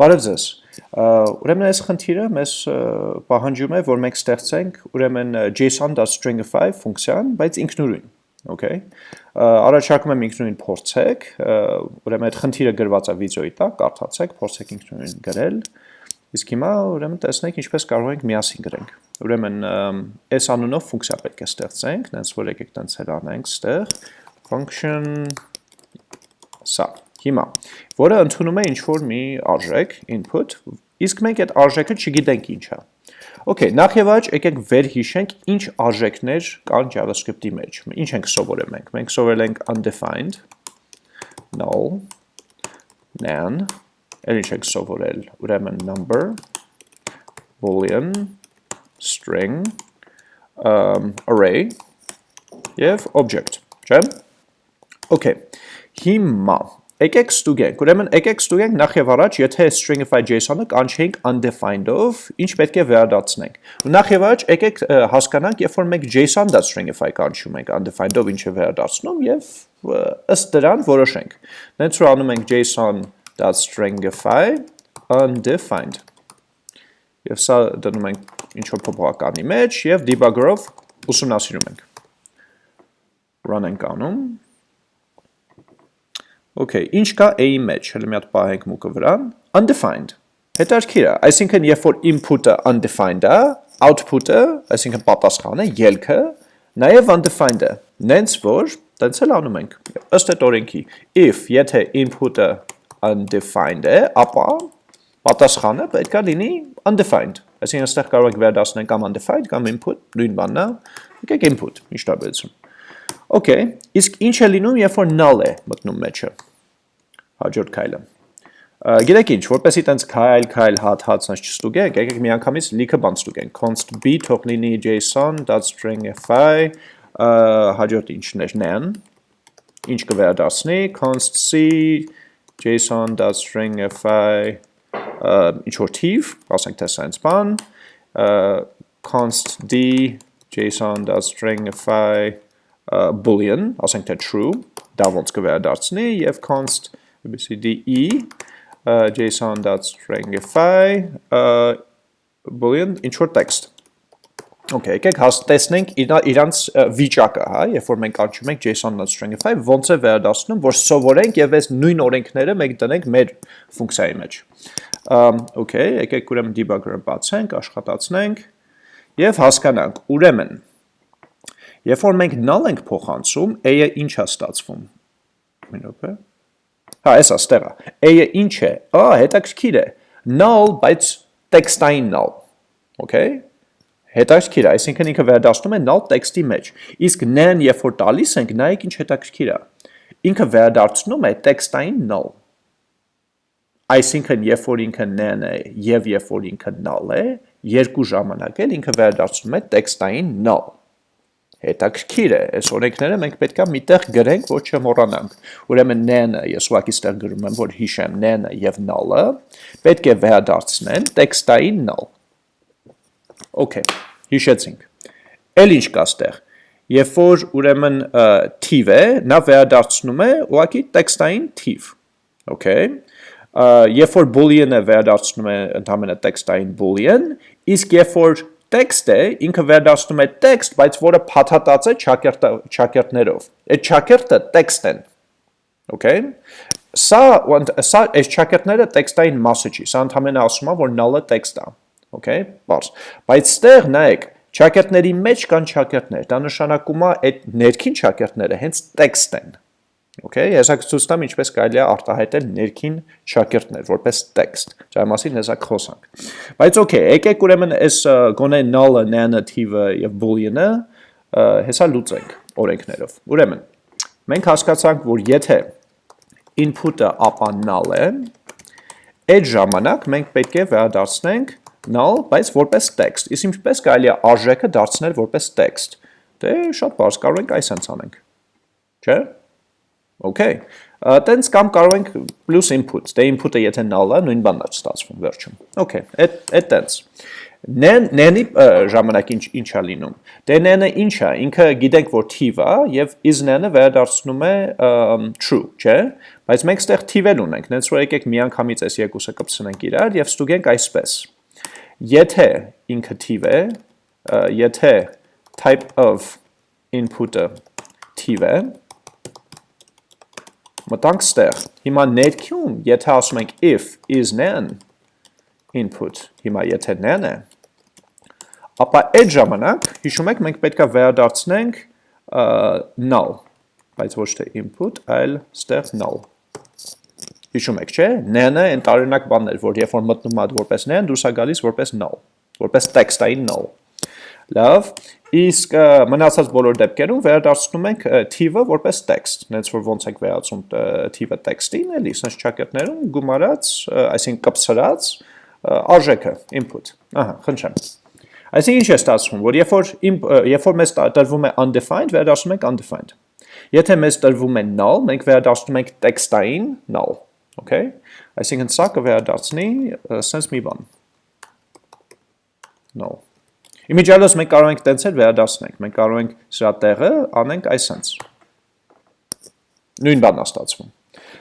Բարև ձեզ։ Ուրեմն այս խնդիրը մեզ պահանջում է, որ մենք ստեղծենք ուրեմն json.stringify ֆունկցիան, բայց ինքնուրույն, okay։ Առաջարկում եմ ինքնուրույն փորձեք, ուրեմն այդ խնդիրը գրված է վիդեոյի տակ, կարդացեք, փորձեք ինքնուրույն գրել։ Իսկ հիմա ուրեմն տեսնենք ինչպես կարող ենք միասին գրենք։ Ուրեմն այս անունով ֆունկցիա պետք է ստեղծենք, նենց որ եկեք տենց էլ անենք ստեղ function սա Հիմա, որը ընդունում է ինչ-որ մի արժեք, input, իսկ մենք այդ արժեքը չգիտենք ինչ է։ Okay, նախ եւ առաջ եկեք վեր հիշենք ինչ արժեքներ կան JavaScript-ի մեջ։ Ինչ ենք սովորել մենք։ Մենք սովորել ենք undefined, null, nan, էլ ինչ ենք սովորել, ուրեմն number, boolean, string, um, array եւ object, չէ՞։ Okay, հիմա Եկեք ստուգենք, ուրեմն եկեք ստուգենք նախ եւ առաջ, եթե stringify JSON-ը կանչենք undefined-ով, ինչ պետք է վերադարձնենք։ Ու նախ եւ առաջ եկեք հասկանանք, երբ որ մենք JSON.stringify կանչում ենք undefined-ով ինչ է վերադարձնում եւ ըստ դրան որոշենք։ Նենց որ անում ենք JSON.stringify undefined։ Եվ սա դնում ենք ինչ որ փոփոխականի մեջ եւ debugger-ով ուսումնասիրում ենք։ Run ենք անում Okay, ինչ կա A-ի մեջ, հələ մի հատ պահենք մուկը վրա, undefined։ Հետարքիր է, այսինքն երբ որ input-ը undefined է, output-ը, այսինքն պատասխանը, ելքը, նաև undefined է։ Նենց որ, տենց էլ անում ենք, ըստ այդ օրենքի, if եթե input-ը undefined է, ապա պատասխանը պետք է լինի undefined։ Այսինքն այստեղ կարող եք վերադասնել կամ undefined կամ input, նույն բանն է, եկեք input, ինչ տարբերություն։ Okay, իսկ ինչ է լինում, երբ որ null է մտնում մեջը հաջորդ քայլը։ Գիտեք ինչ, որպեսի տենց քայլ, քայլ, հատ, հատ սանց չստուգենք, եկեք միանգամից լիքը բան ստուգենք։ const b թող լինի json.stringify, հաջորդ ինչն էր nan, ինչ կվերադասնի, const c json.stringify, ինչ որ թիվ, ասենք թե սենց բան, const d json.stringify boolean, ասենք թե true, դա ոնց կվերադարձնի եւ const abcde json.stringify boolean ինչ որ text. Okay, եկեք հաստեսնենք իրանց վիճակը, հա, երբ որ մենք անցնում ենք json.stringify, ոնց է վերադասնում, որ սովորենք եւ այս նույն օրենքները մենք դնենք մեր ֆունկցիայի մեջ։ Okay, եկեք ուրեմն debugger-ը բացենք, աշխատացնենք եւ հասկանանք։ Ուրեմն, երբ որ մենք null ենք փոխանցում, a-ը ինչ է ստացվում։ Մի րոպե։ Հա, էսա ստեղա։ A-ը ինչ է։ Ա, հետաքրքիր է։ Null, բայց տեքստային null։ Okay? Հետաքրքիր է, այսինքն ինքը վերադառնում է null տեքստի մեջ։ Իսկ nan, երբ որ տալիս ենք, նայեք ինչ հետաքրքիր է։ Ինքը վերադառնում է տեքստային null։ Այսինքն, երբ որ ինքը nan է եւ երբ որ ինքը null է, երկու ժամանակ էլ ինքը վերադառնում է տեքստային null հետաքրքիր է, այս օրենքները մենք պետքա միտեղ գրենք, որ չմոռանանք։ Ուրեմն n-ը, ես ուղղակի ստեղ գրում եմ, որ հիշեմ n-ը եւ null-ը, պետք է վերադարձնեն տեքստային null։ Okay, հիշեցինք։ Էլ ինչ կա ստեղ։ Երբ որ ուրեմն թիվ է, նա վերադարձնում է ուղղակի տեքստային թիվ։ Okay։ Երբ որ boolean-ը վերադարձնում է ընդհանրապես տեքստային boolean, իսկ երբ որ տեքստ է, ինքը վերադասնում է տեքստ, բայց որը փաթաթած է չակերտներով։ Այդ չակերտը տեքստ են։ Okay։ Սա սա այս չակերտները տեքստային մասը չի, սա ընդհանրապես ասում է, որ null-ը տեքստ է։ Okay, բարձ։ Բայց ստեղ նայեք, չակերտների մեջ կան չակերտներ։ Դա նշանակում է այդ ներքին չակերտները հենց տեքստ են։ Okay, հեսա ցույց տամ ինչպես կարելի է արտահայտել ներքին շակերտներ որպես տեքստ։ Դա մասին հեսա խոսանք։ Բայց okay, եկեք ուրեմն այս գոնե null-ը, nan-ը, եւ boolean-ը հեսա լուծենք օրենքներով։ Ուրեմն մենք հասկացանք, որ եթե input-ը ապա null է, այդ ժամանակ մենք պետք է վերադարձնենք null, բայց որպես text։ Իսկ ինչպես կարելի է արժեքը դարձնել որպես text։ Դե շատ բարձ կարող ենք այսպես անենք։ Չէ՞ Okay։ Տենց կամ կարող ենք plus input, դե input-ը եթե null է, նույն բանն է ստացվում վերջում։ Okay, այդ այդ տենց։ Nen-ի ժամանակ ինչ ինչ է լինում։ Դե nen-ը ինչ է, ինքը գիտենք որ թիվ է եւ is nen-ը վերադարձնում է true, չէ՞։ Բայց մենք ստեղ թիվել ունենք, նենց որ եկեք միանգամից այս երկուսը կպցնենք իրար եւ ստուգենք այսպես։ Եթե ինքը թիվ է, եթե type of input-ը թիվ է, մտանք ստեղ։ Հիմա ներքյում, եթե ասում ենք if is nan input, հիմա եթե nan է, ապա այդ ժամանակ, հիշում եք, մենք պետք է վերադարձնենք null, բայց ոչ թե input, այլ ստեղ null։ Հիշում եք, չէ՞։ Nan-ը այն տարօրինակ բանն էր, որ երբ որ մտնում ա որպես nan, դուրս է գալիս որպես null, որպես տեքստային null։ Լավ, իսկ մնացած բոլոր դեպքերում վերադարձնում ենք թիվը որպես տեքստ, նենց որ ոնց ենք վերածում թիվը տեքստին, էլի, սենց ճակերտներում գումարած, այսինքն կպցրած արժեքը, input։ Ահա, խնդրեմ։ Այսինքն ինչ է ստացվում, որ երբ որ երբ որ մեզ տրվում է undefined, վերադարձնում ենք undefined։ Եթե մեզ տրվում է null, մենք վերադարձնում ենք տեքստային null, okay? Այսինքն սա կվերադարձնի sense մի բան։ Null։ Իմիջիալոս մենք կարող ենք տենց էլ վերադարձնենք, մենք կարող ենք սրա տեղը անենք այսենց։ Նույն բանն է ստացվում։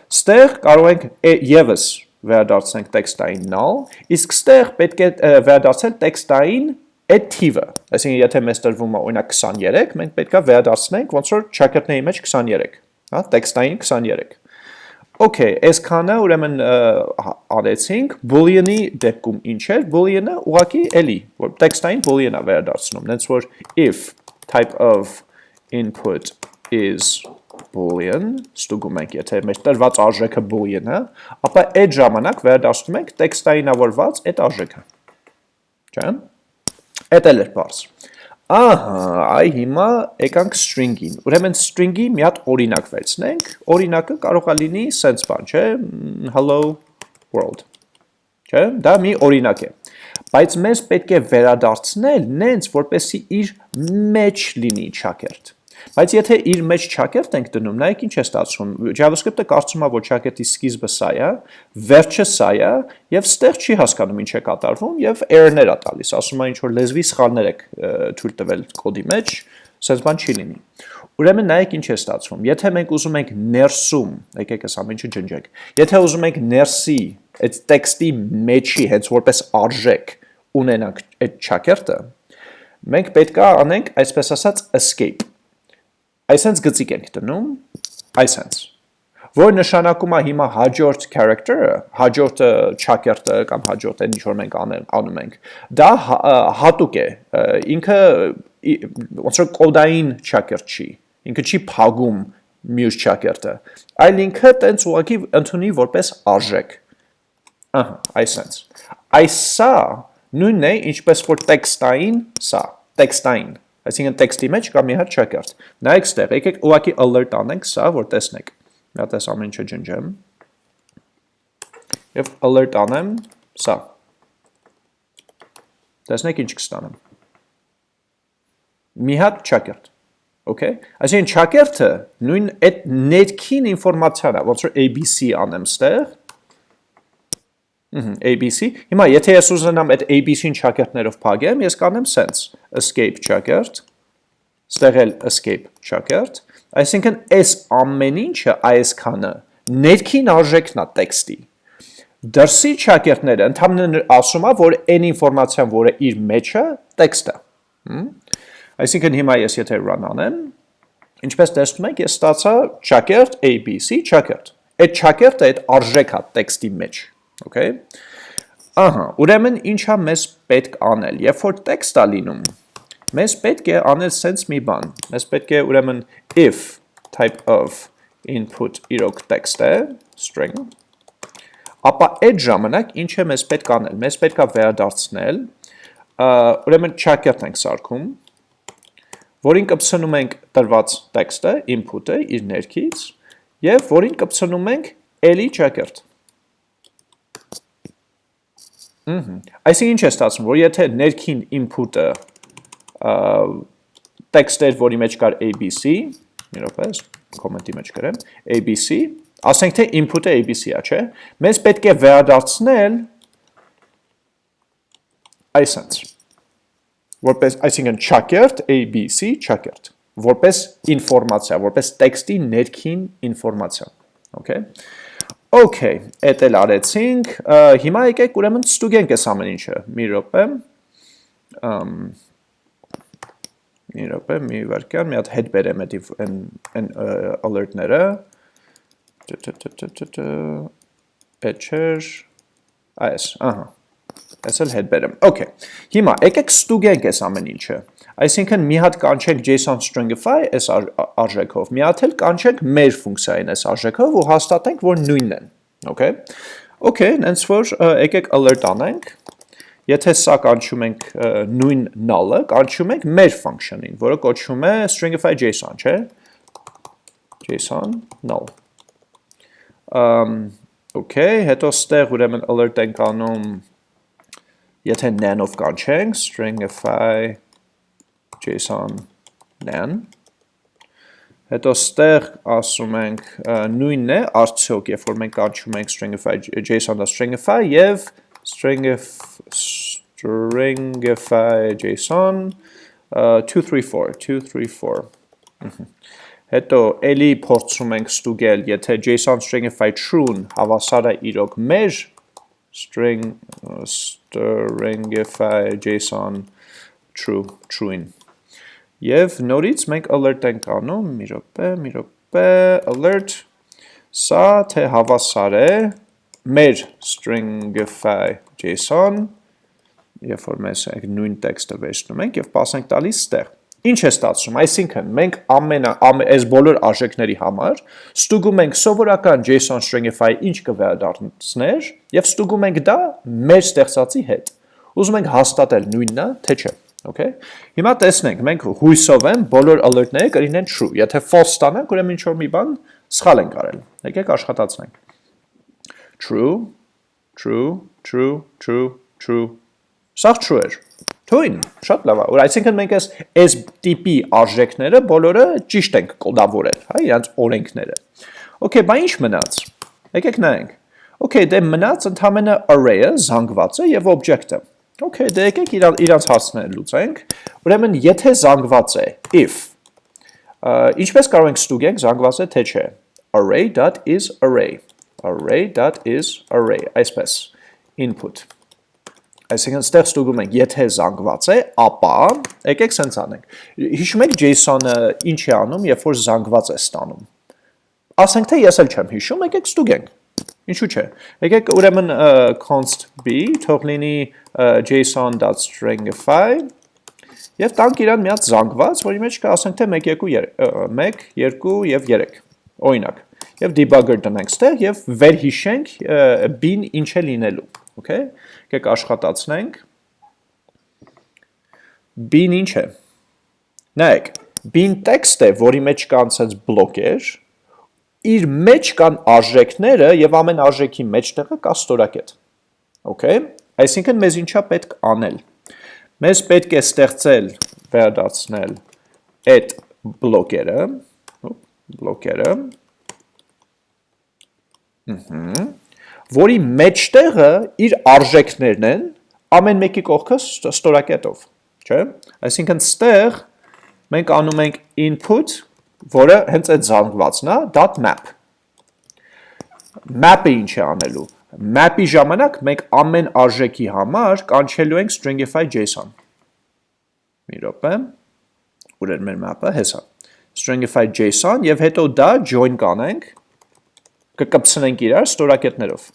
Ստեղ կարող ենք եւս վերադարձնենք տեքստային null, իսկ ստեղ պետք է վերադարձնել տեքստային այդ թիվը։ Այսինքն եթե մեզ տրվում է օրինակ 23, մենք պետքա վերադարձնենք ոնց որ ճակերտների մեջ 23, հա, տեքստային 23։ Okay, այսքանը ուրեմն արեցինք, boolean-ի դեպքում ինչ էր, boolean-ը ուղակի էլի, որ տեքստային boolean-ա վերադարձնում, նենց որ if type of input is boolean, ստուգում ենք, եթե մեր տրված արժեքը boolean-ը, ապա այդ ժամանակ վերադարձնում ենք տեքստայինավորված այդ արժեքը։ Չէ՞։ Էդ էլ էր բարձ։ Ահա, այ հիմա եկանք string-ին։ Ուրեմն string-ի մի հատ օրինակ վերցնենք։ Օրինակը կարող է լինի sense բան, չէ՞, hello world։ Չէ՞, դա մի օրինակ է։ Բայց մեզ պետք է վերադարձնել նենց, որպեսի իր մեջ լինի ճակերտ։ Բայց եթե իր մեջ ճակերտ ենք դնում, նայեք ինչ է ստացվում։ JavaScript-ը կարծում է, որ ճակերտի սկիզբը սա է, վերջը սա է, եւ ստեղ չի հասկանում ինչ է կատարվում եւ error-ներ է տալիս, ասում է ինչ որ լեզվի սխալներ եք թույլ տվել կոդի մեջ, sense բան չի լինի։ Ուրեմն նայեք ինչ է ստացվում։ Եթե մենք ուզում ենք ներսում, եկեք այս ամեն ինչը ջնջենք։ Եթե ուզում ենք ներսի այդ տեքստի մեջի հենց որպես արժեք ունենանք այդ ճակերտը, մենք պետքա անենք այսպես ասած escape այսենց գծիկ ենք դնում, այսենց, որ նշանակում է հիմա հաջորդ character-ը, հաջորդ ճակերտը կամ հաջորդ այն ինչ որ մենք անում ենք, դա հատուկ է, ինքը ոնց որ կոդային ճակերտ չի, ինքը չի փագում մյուս ճակերտը, այլ ինքը տենց ուղղակի ընդունի որպես արժեք։ Ահա, այսենց։ Այսա նույնն է, ինչպես որ տեքստային, սա, տեքստային Այսինքն տեքստի մեջ կա մի հատ checkout։ Նայեք ստեղ, եկեք ուղակի alert անենք սա, որ տեսնեք։ Մի հատ էս ամեն ինչը ջնջեմ։ Եվ alert անեմ սա։ Տեսնեք ինչ կստանեմ։ Մի հատ checkout։ Okay։ Այսինքն checkout-ը նույն այդ ներքին ինֆորմացիան է, ոնց որ ABC անեմ ստեղ, ABC, հիմա եթե ես ուզենամ այդ ABC-ին ճակերտներով փակեմ, ես կանեմ sense escape ճակերտ, ստեղել escape ճակերտ, այսինքն այս ամեն ինչը այսքանը ներքին արժեքն է տեքստի։ Դրսի ճակերտները ընդհանրապես ասում է, որ այն ինֆորմացիան, որը իր մեջ է, տեքստ է։ Այսինքն հիմա ես եթե run անեմ, ինչպես տեսնում եք, ես ստացա ճակերտ ABC ճակերտ։ Այդ ճակերտը այդ արժեքա տեքստի մեջ Okay։ Ահա, ուրեմն ինչա մեզ պետք անել։ Երբ որ տեքստ է լինում, մեզ պետք է անել sense մի բան։ Մեզ պետք է ուրեմն if type of input իրոք text է, string, ապա այդ ժամանակ ինչ է մեզ պետք անել։ Մեզ պետք է վերադարձնել, ուրեմն ճակերտ ենք սարքում, որին կպցնում ենք տրված տեքստը, input-ը իր ներքից, եւ որին կպցնում ենք էլի ճակերտ։ Այսինքն ինչ է ստացվում, որ եթե ներքին input-ը text էր, որի մեջ կար ABC, մի րոպե, կոմենտի մեջ գրեմ, ABC, ասենք թե input-ը ABC-ա, չէ՞։ Մեզ պետք է վերադարձնել այսպես որպես այսինքն ճակերտ ABC ճակերտ որպես ինֆորմացիա, որպես տեքստի ներքին ինֆորմացիա։ Okay։ Okay, էդ էլ արեցինք։ Հիմա եկեք ուրեմն ստուգենք այս ամեն ինչը։ Մի րոպե։ Ամ Մի րոպե, մի վարքյան, մի հատ հետ բերեմ այն այն alert-ները։ Այդ չէր։ Այս, ահա։ Այս էլ հետ բերեմ։ Okay։ Հիմա եկեք ստուգենք այս ամեն ինչը։ Այսինքն մի հատ կանչենք JSON stringify այս արժեքով, մի հատ էլ կանչենք մեր ֆունկցիային այս արժեքով ու հաստատենք, որ նույնն են, okay? Okay, նենց որ եկեք alert անենք, եթե սա կանչում ենք նույն null-ը, կանչում ենք մեր function-ին, որը կոչվում է stringify JSON, չէ? JSON null։ Um, okay, հետո ստեղ ուրեմն alert ենք անում, եթե nan-ով կանչենք, stringify JSON nan Հետո ստեղ ասում ենք նույնն է, արդյոք, երբ որ մենք կանչում ենք stringify JSON-ը stringify եւ stringify JSON 234 234 Հետո էլի փորձում ենք ստուգել, եթե JSON stringify true-ն հավասար է իրոք մեր string stringify JSON true true-ին Եվ նորից մենք alert ենք անում, մի րոպե, մի րոպե, alert, սա թե հավասար է մեր stringify JSON, երբ որ mēs նույն տեքստը վերցնում ենք եւ pasենք տալիս ստեղ։ Ինչ է ստացվում, այսինքն մենք ամենա այս բոլոր արժեքների համար ստուգում ենք սովորական JSON stringify ինչ կվերադառնցներ եւ ստուգում ենք դա մեր ստեղծածի հետ։ Ուզում ենք հաստատել նույնն է, թե չէ։ Okay։ Հիմա տեսնենք, մենք հույսով եմ բոլոր alert-ները կլինեն true։ Եթե false ստանանք, ուրեմն ինչ որ մի բան սխալ ենք արել։ Եկեք աշխատացնենք։ True, true, true, true, true։ Սա true էր։ Թույն, շատ լավ է։ Որ այսինքն մենք այս այս տիպի արժեքները բոլորը ճիշտ ենք կոդավորել, հա, իրանց օրենքները։ Okay, բա ինչ մնաց։ Եկեք նայենք։ Okay, դե մնաց ընդհանրապես array-ը, զանգվածը եւ object-ը։ Okay, դե եկեք իրանց հարցները լուծենք։ Ուրեմն, եթե զանգված է if, ինչպես կարող ենք ստուգենք զանգված է թե չէ։ array.is array, array.is array, այսպես, input։ Այսինքն ստեղ ստուգում ենք, եթե զանգված է, ապա եկեք սենց անենք։ Հիշում եք JSON-ը ինչ է անում, երբ որ զանգված է ստանում։ Ասենք թե ես էլ չեմ հիշում, եկեք ստուգենք։ Ինչու՞ չէ։ Եկեք ուրեմն const b թող լինի json.stringify եւ տանք իրան մի հատ զանգված, որի մեջ կա ասենք թե 1 2 1 2 եւ 3։ Օրինակ։ Եվ debugger տնենք ստեղ եւ վերհիշենք b-ն ինչ է լինելու, okay։ Եկեք աշխատացնենք։ b-ն ինչ է։ Նայեք, b-ն տեքստ է, որի մեջ կա անցած բլոկեր, իր մեջ կան արժեքները եւ ամեն արժեքի մեջտեղը կա ստորակետ։ Okay? Այսինքն մեզ ինչա պետք անել։ Մեզ պետք է ստեղծել, վերադարձնել այդ բլոկերը, բլոկերը, որի մեջտեղը իր արժեքներն են ամեն մեկի կողքը ստորակետով, չէ՞։ Այսինքն ստեղ մենք անում ենք input որը հենց այդ զանգվածն է, .map։ Map-ը ինչ է անելու։ Map-ի ժամանակ մենք ամեն արժեքի համար կանչելու ենք stringify JSON։ Մի րոպե։ Ուր էր մեր map-ը, հեսա։ Stringify JSON եւ հետո դա join կանենք, կկպցնենք իրար ստորակետներով։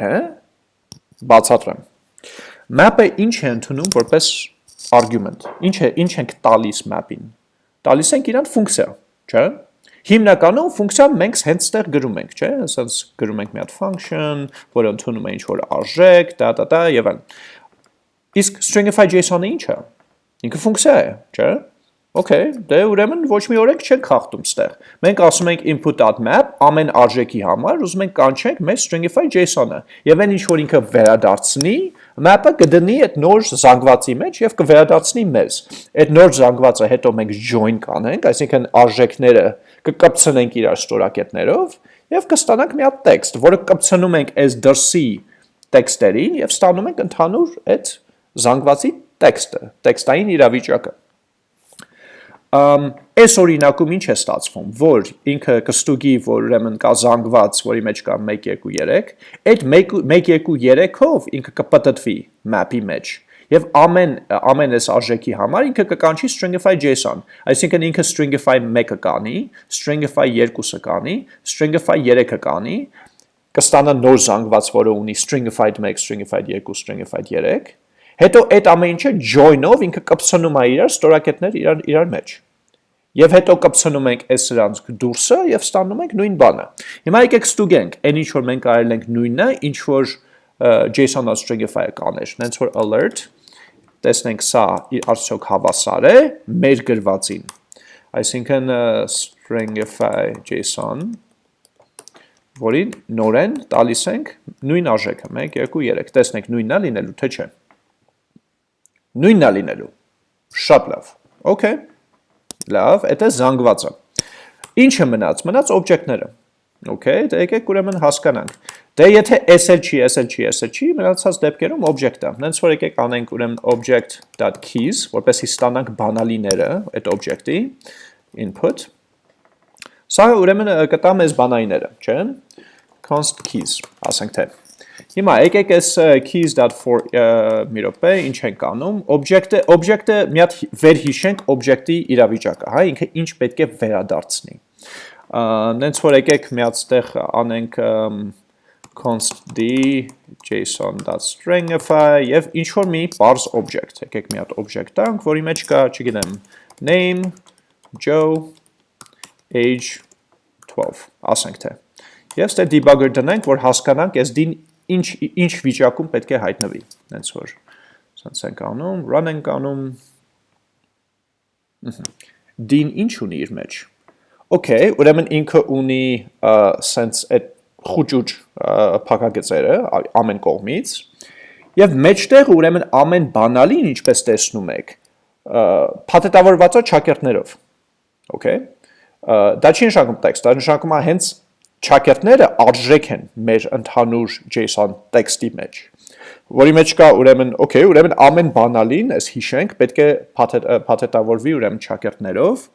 Հա՞։ Բացատրեմ։ Map-ը ինչ է ընդունում որպես argument։ Ինչ է, ինչ ենք տալիս map-ին։ Տալիս ենք իրան ֆունկցիա, չէ՞։ Հիմնականում ֆունկցիան մենք հենց ստեղ գրում ենք, չէ՞։ Ասած գրում ենք մի հատ function, որը ընդունում է ինչ որ արժեք, դա դա դա եւ այլն։ Իսկ stringify JSON-ը ինչ է։ Ինքը ֆունկցիա է, չէ՞։ Okay, դե ուրեմն ոչ մի օրենք չենք խախտում ստեղ։ Մենք ասում ենք input.map ամեն արժեքի համար ուզում ենք կանչենք մեր stringify JSON-ը։ Եվ այն ինչ որ ինքը վերադարձնի, map-ը կդնի այդ նոր զանգվածի մեջ եւ կվերադարձնի մեզ։ Այդ նոր զանգվածը հետո մենք join կանենք, այսինքն արժեքները կկպցնենք իրար ստորակետներով եւ կստանանք մի հատ տեքստ, որը կպցնում ենք այս դրսի տեքստերին եւ ստանում ենք ընդհանուր այդ զանգվածի տեքստը, տեքստային իրավիճակը այս օրինակում ինչ է ստացվում, որ ինքը կստուգի, որ ուրեմն կա զանգված, որի մեջ կա 1 2 3, այդ 1 2 3-ով ինքը կպտտվի map-ի մեջ եւ ամեն ամեն այս արժեքի համար ինքը կկանչի stringify JSON, այսինքն ինքը stringify 1-ը կանի, stringify 2-ը կանի, stringify 3-ը կանի, կստանա նոր զանգված, որը ունի stringified 1, stringified 2, stringified 3, հետո այդ ամեն ինչը join-ով ինքը կպցնում է իրար ստորակետներ իրար իրար մեջ Եվ հետո կպցնում ենք այս սրանց դուրսը եւ ստանում ենք նույն բանը։ Հիմա եկեք ստուգենք, այն ինչ որ մենք արել ենք նույնը, ինչ որ JSON-ը stringify-ը կաներ, նենց որ alert, տեսնենք սա արդյոք հավասար է մեր գրվածին։ Այսինքն stringify JSON որին նորեն տալիս ենք նույն արժեքը 1 2 3 տեսնենք նույնն է լինելու թե չէ նույնն է լինելու շատ լավ okay Լավ, դա զանգվածը։ Ինչը մնաց, մնաց օբյեկտները։ Okay, դե եկեք ուրեմն հասկանանք։ Դե եթե SL չի, SL չի, SL չի, մնացած դեպքերում օբյեկտը։ Հենց որ եկեք անենք ուրեմն object.keys, որպեսզի ստանանք բանալիները այդ օբյեկտի input։ Սա ուրեմն կտա մեզ բանալիները, չէ՞։ const keys, ասենք թե Հիմա եկեք այս keys.for մի րոպե, ինչ ենք անում, օբյեկտը, օբյեկտը մի հատ վերհիշենք օբյեկտի իրավիճակը, հա, ինքը ինչ պետք է վերադարձնի։ Նենց որ եկեք մի հատ ստեղ անենք const d json.stringify եւ ինչ որ մի parse object, եկեք մի հատ object տանք, որի մեջ կա, չգիտեմ, name, joe, age 12, ասենք թե։ Եվ ստե debugger դնենք, որ հասկանանք այս d-ին ինչ ինչ վիճակում պետք է հայտնվի։ Հենց որ սենց ենք անում, run ենք անում։ Դին ինչ ունի իր մեջ։ Okay, ուրեմն ինքը ունի սենց այդ խուճուճ փակագծերը ամեն կողմից եւ մեջտեղ ուրեմն ամեն բանալին ինչպես տեսնում եք փաթեթավորված է ճակերտներով okay դա չի նշանակում տեքստ դա նշանակում է հենց ճակերտները արժեք են մեր ընդհանուր JSON տեքստի մեջ որի մեջ կա ուրեմն okay ուրեմն ամեն բանալին այս հիշենք պետք է փաթեթավորվի ուրեմն ճակերտներով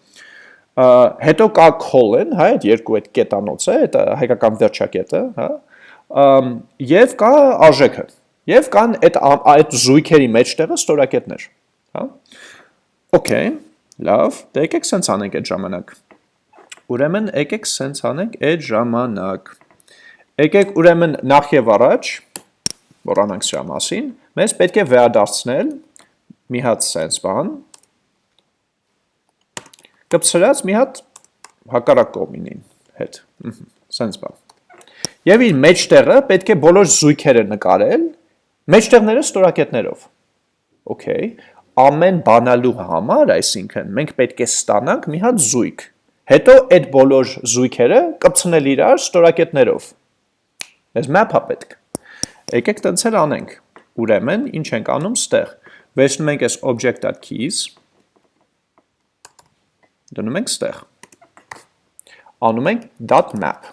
հետո կա colon հա այդ երկու այդ կետանոց է այդ հայկական վերջակետը հա եւ կա արժեքը եւ կան այդ այդ զույգերի մեջտեղը ստորակետներ հա okay լավ դե եկեք սենց անենք այդ ժամանակ Ուրեմն եկեք սենց անենք այդ ժամանակ։ Եկեք ուրեմն նախ եւ առաջ, մոռանանք սրա մասին, մեզ պետք է վերադարձնել մի հատ սենց բան, կպցրած մի հատ հակառակ կողմինին հետ, սենց բան։ Եվ իր մեջտեղը պետք է բոլոր զույգերը նկարել, մեջտեղները ստորակետներով։ ամեն բանալու համար, այսինքն, մենք պետք է ստանանք մի հատ զույգ, Հետո այդ բոլոր զույգերը կպցնել իրար ստորակետներով։ Մեզ map է պետք։ Եկեք տենց էլ անենք։ Ուրեմն, ինչ ենք անում ստեղ։ Վերցնում ենք այս object.keys, դնում ենք ստեղ։ Անում ենք .map։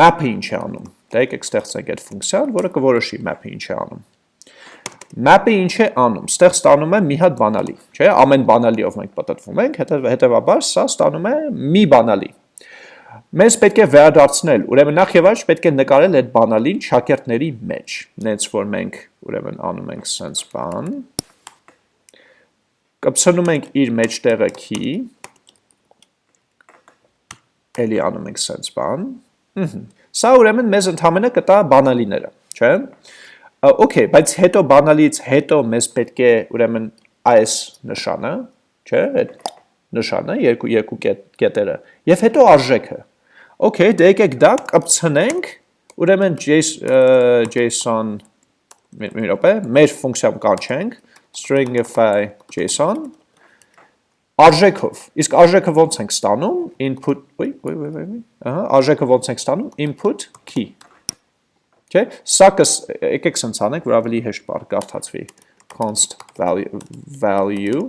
Map-ը ինչ է անում։ Դա եկեք ստեղծենք այդ ֆունկցիան, որը կորոշի map-ը ինչ է անում։ Map-ը ինչ է անում, ստեղ ստանում է մի հատ բանալի, չէ, ամեն բանալիով մենք պատտվում ենք, հետևաբար սա ստանում է մի բանալի։ Մեզ պետք է վերադարձնել, ուրեմն նախ եւ առաջ պետք է նկարել այդ բանալին շակերտների մեջ, նենց որ մենք ուրեմն անում ենք sense բան, կպցնում ենք իր մեջտեղը key, էլի անում ենք sense բան, Սա ուրեմն մեզ ընդհանրապես կտա բանալիները, չէ՞։ Okay, բայց հետո բանալից հետո մեզ պետք է ուրեմն այս նշանը, չէ՞, այդ նշանը, երկու երկու կետերը, եւ հետո արժեքը։ Okay, դե եկեք դա կպցնենք, ուրեմն JSON մի րոպե, մեր ֆունկցիա կանչենք stringify JSON արժեքով։ Իսկ արժեքը ո՞նց ենք ստանում input, ոյ, ոյ, ոյ, ոյ, ահա, արժեքը ո՞նց ենք ստանում input key Չէ, սա եկեք սենց անենք, որ ավելի հեշտ բար կարդացվի const value value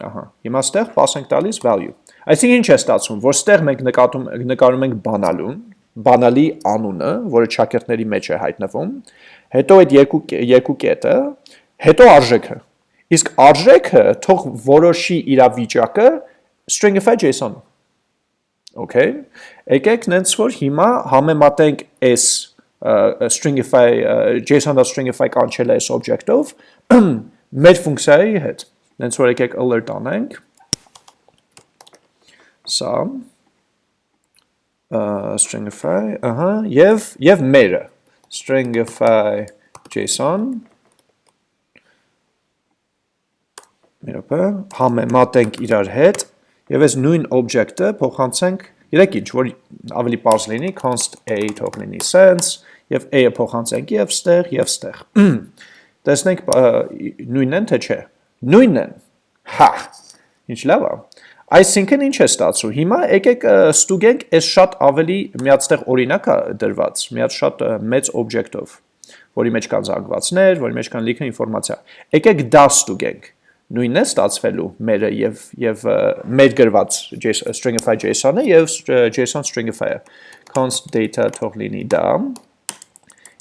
ահա հիմա ստեղ pass ենք տալիս value. Այսինքն ինչ է ստացվում որ ստեղ մենք նկատում նկարում ենք բանալուն բանալի անունը որը ճակերտների մեջ է հայտնվում հետո այդ երկու երկու կետը հետո արժեքը Իսկ արժեքը թող որոշի իր վիճակը stringify JSON։ Okay։ Եկեք նենց որ հիմա համեմատենք այս stringify JSON.stringify կանչել է այս object-ով մեր ֆունկցիայի հետ։ Նենց որ եկեք alert անենք։ Սա stringify, ահա, եւ եւ մերը stringify JSON Մերոպը համեմատենք իրար հետ եւ այս նույն object-ը փոխանցենք Երեք ինչ, որ ավելի պարզ լինի, const a թող լինի sense, եւ a-ը փոխանցենք եւ ստեղ եւ ստեղ։ Տեսնենք նույնն են թե չէ։ Նույնն են։ Հա։ Ինչ լավ է։ Այսինքն ինչ է ստացվում։ Հիմա եկեք ստուգենք այս շատ ավելի միածտեղ օրինակ է դրված, մի հատ շատ մեծ օբյեկտով, որի մեջ կան զանգվածներ, որի մեջ կան լիքը ինֆորմացիա։ Եկեք դա ստուգենք նույնն է ստացվելու մերը եւ եւ մեր գրված stringify JSON-ը եւ JSON stringify-ը const data թող լինի դա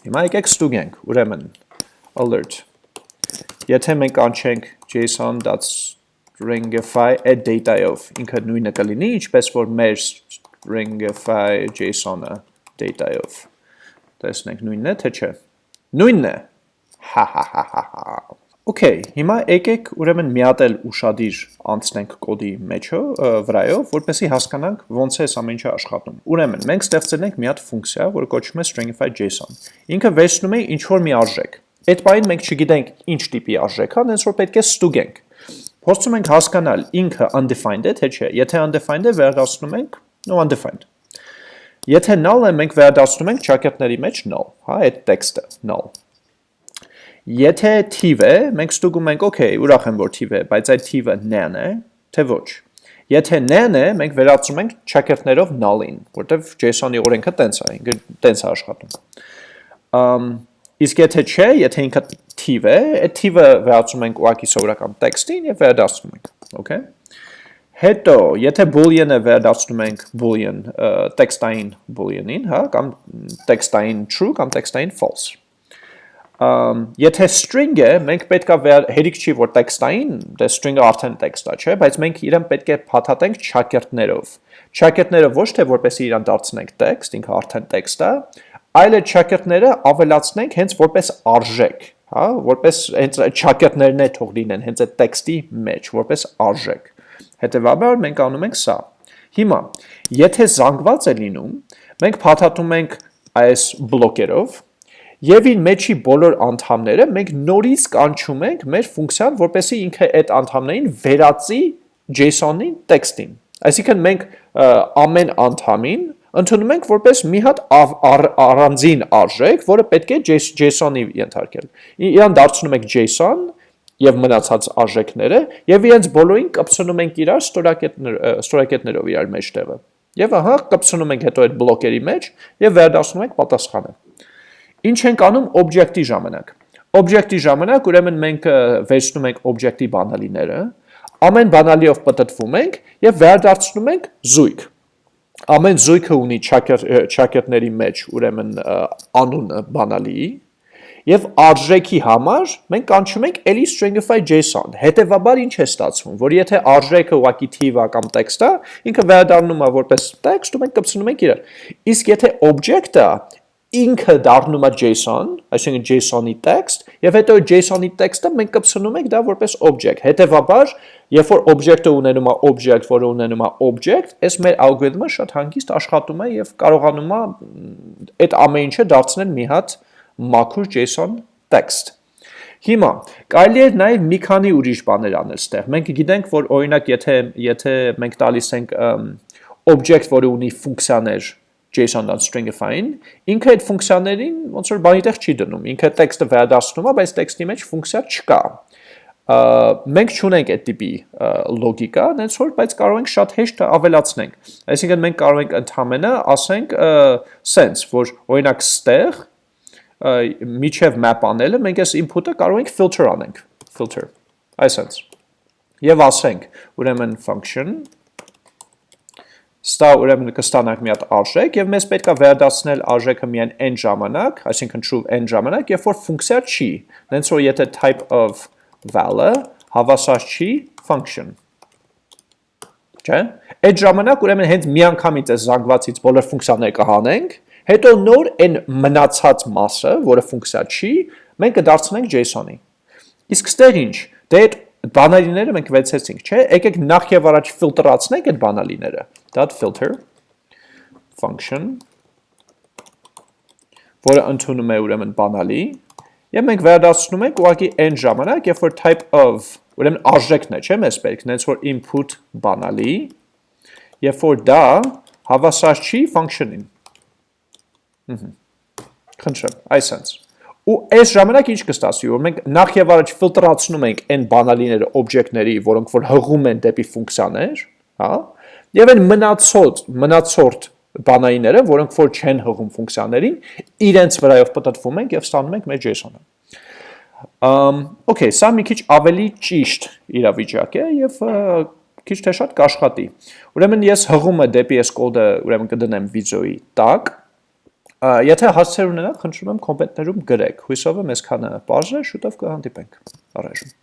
հիմա եկեք ստուգենք ուրեմն alert եթե մենք անչենք json.stringify at data-ով ինքը նույնը կլինի ինչպես որ մեր stringify JSON-ը data-ով տեսնենք նույնն է թե չէ նույնն է հա հա հա հա հա Okay, հիմա եկեք ուրեմն մի հատ էլ ուշադիր անցնենք կոդի մեջը վրայով, որպեսզի հասկանանք ոնց է ամեն ինչը աշխատում։ Ուրեմն մենք ստեղծել ենք մի հատ ֆունկցիա, որը կոչվում է stringify JSON։ Ինքը վերցնում է ինչ որ մի արժեք։ Այդ բանին մենք չգիտենք ինչ տիպի արժեք է, հենց որ պետք է ստուգենք։ Փորձում ենք հասկանալ ինքը undefined է թե չէ։ Եթե undefined է, վերադառնում ենք no undefined։ Եթե null է, մենք վերադառնում ենք ճակատների մեջ null, հա, այդ տեքստը null Եթե թիվ է, մենք ստուգում ենք, okay, ուրախ եմ, որ թիվ է, բայց այդ թիվը n է, թե ոչ։ Եթե n է, մենք վերածում ենք checker-ներով null-ին, որտեվ JSON-ի օրենքը տենց է, ինքը տենց է աշխատում։ Ամ իսկ եթե չէ, եթե ինքը թիվ է, այդ թիվը վերածում ենք ուղակի սովորական տեքստին եւ վերադասում ենք, okay։ Հետո, եթե boolean-ը վերադասնում ենք boolean, տեքստային boolean-ին, հա, կամ տեքստային true կամ տեքստային false եթե string է, մենք պետքա հերիք չի որ տեքստային, դե string-ը արդեն տեքստ է, չէ, բայց մենք իրեն պետք է փաթաթենք չակերտներով։ Չակերտները ոչ թե որպեսի իրան դարձնենք տեքստ, ինքը արդեն տեքստ է, այլ այդ չակերտները ավելացնենք հենց որպես արժեք, հա, որպես հենց չակերտներն է թող լինեն հենց այդ տեքստի մեջ, որպես արժեք։ Հետևաբար մենք անում ենք սա։ Հիմա, եթե զանգված է լինում, մենք փաթաթում ենք այս բլոկերով, Եվ իր մեջի բոլոր անդամները մենք նորից կանչում ենք մեր ֆունկցիան, որպեսզի ինքը այդ անդամներին վերածի JSON-ի տեքստին։ Այսինքն մենք ամեն անդամին ընդունում ենք որպես մի հատ առանձին արժեք, որը պետք է JSON-ի ենթարկել։ Իրան դարձնում ենք JSON եւ մնացած արժեքները եւ իրենց բոլորին կպցնում ենք իրար ստորակետներով իրար մեջտեղը։ Եվ ահա կպցնում ենք հետո այդ բլոկերի մեջ եւ վերադասում ենք պատասխանը։ Ինչ ենք անում? Օբյեկտի ժամանակ։ Օբյեկտի ժամանակ ուրեմն մենք վերցնում ենք օբյեկտի բանալիները, ամեն բանալիով պատտվում ենք եւ վերադարձնում ենք զույգ։ Ամեն զույգը ունի ճակերտների մեջ ուրեմն անունը բանալիի եւ արժեքի համար մենք կանչում ենք էլի stringify JSON։ Հետևաբար ինչ է ստացվում, որ եթե արժեքը ուղակի թիվ է կամ տեքստ է, ինքը վերադառնում է որպես տեքստ ու մենք կպցնում ենք իրար։ Իսկ եթե object-ը ինքը դառնում է JSON, այսինքն JSON-ի text, եւ հետո JSON-ի text-ը մենք կպցնում ենք դա որպես object։ Հետևաբար, երբ որ object-ը ունենում է object, որը ունենում է object, այս մեր ալգորիթմը շատ հանգիստ աշխատում է եւ կարողանում է այդ ամեն ինչը դարձնել մի հատ մաքուր JSON text։ Հիմա կարելի է նաև մի քանի ուրիշ բաներ անել ստեղ։ Մենք գիտենք, որ օրինակ եթե եթե մենք տալիս ենք object, որը ունի ֆունկցիաներ, JSON-ն stringify-ին, ինքը այդ ֆունկցիաներին ոնց որ բանի տեղ չի դնում, ինքը տեքստը վերադասնում է, բայց տեքստի մեջ ֆունկցիա չկա։ Մենք չունենք այդ տիպի լոգիկա, այնց որ, բայց կարող ենք շատ հեշտ ավելացնենք։ Այսինքն մենք կարող ենք ընդհանրապես ասենք sense, որ օրինակ ստեղ միջև map անելը մենք այս input-ը կարող ենք filter անենք, filter, այսպես։ Եվ ասենք, ուրեմն function Ստա ուրեմն կստանանք մի հատ արժեք եւ մեզ պետքա վերադասնել արժեքը միայն n ժամանակ, այսինքն true n ժամանակ, երբ որ ֆունկցիա չի։ Նենց որ եթե type of val-ը հավասար չի function։ Չէ՞։ Այդ ժամանակ ուրեմն հենց միանգամից այս զանգվածից բոլոր ֆունկցիաները կհանենք, հետո նոր այն մնացած մասը, որը ֆունկցիա չի, մենք կդարձնենք JSON-ի։ Իսկ ստեղ ինչ։ Դե այդ բանալիները մենք վեցեցինք, չէ՞։ Եկեք նախ եւ առաջ ֆիլտրացնենք այդ բանալիները։ Dot filter function որը ընդունում է ուրեմն բանալի եւ մենք վերադասնում ենք ուղղակի այն ժամանակ, երբ որ type of ուրեմն արժեքն է, չէ՞, մեզ պետք, նենց որ input բանալի, երբ որ դա հավասար չի function-ին։ Խնդրեմ, այսենց։ Ու այս ժամանակ ինչ կստացվի, որ մենք նախ եւ առաջ ֆիլտրացնում ենք այն բանալիները օբյեկտների, որոնք որ հղում են դեպի ֆունկցիաներ, հա, եւ այն մնացած մնացորդ բանայինները, որոնք որ չեն հղում ֆունկցիաներին, իրենց վրայով պատտվում ենք եւ ստանում ենք մեր JSON-ը։ Ամ, okay, սա մի քիչ ավելի ճիշտ իրավիճակ է եւ քիչ թե շատ կաշխատի։ Ուրեմն ես հղումը դեպի այս կոդը ուրեմն կդնեմ վիդեոյի տակ։ Եթե հարցեր ունենաք, խնդրում եմ կոմենտներում գրեք։ Հույսով եմ այսքանը բարձր, շուտով կհանդիպենք։ Առայժմ